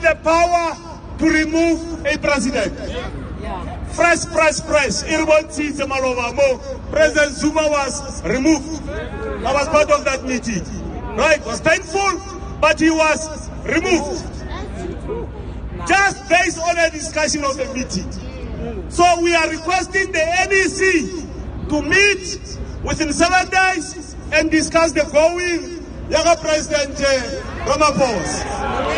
the power to remove a president. Fresh press press. President Zuma was removed. I was part of that meeting. Right? It was painful, but he was removed. Just based on a discussion of the meeting. So we are requesting the NEC to meet within seven days and discuss the going Yaga President eh, uh, Ramaphosa.